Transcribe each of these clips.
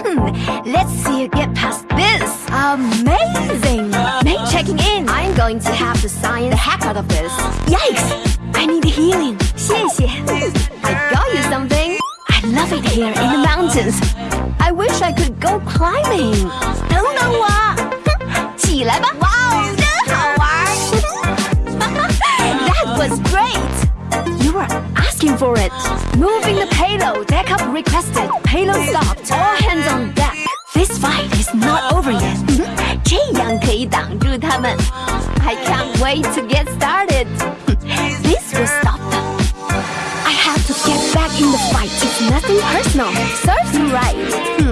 Hmm, let's see you get past this. Amazing! Main checking in. I'm going to have to sign the heck out of this. Yikes! I need healing. 谢谢. I got you something. I love it here in the mountains. I wish I could go climbing. Don't know why. asking for it. Moving the payload. Backup requested. Payload stopped. All hands on deck. This fight is not over yet. 这样可以挡住他们。I can't wait to get started. This will stop them. I have to get back in the fight. It's nothing personal. Serves you right.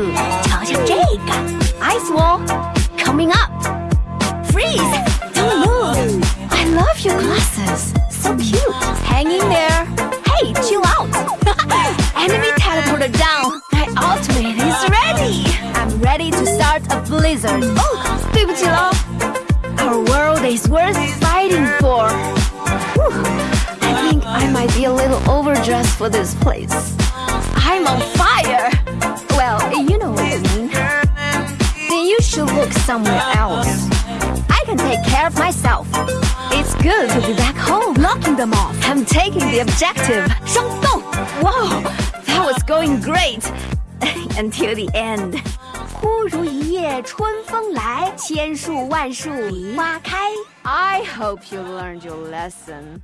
start a blizzard. Oh, 对不起喽。Our world is worth fighting for. Whew. I think I might be a little overdressed for this place. I'm on fire. Well, you know what I mean. Then you should look somewhere else. I can take care of myself. It's good to be back home. Locking them off. I'm taking the objective. 双动. Whoa, that was going great Until the end. 忽如一夜春风来，千树万树梨花开。I hope you learned your lesson.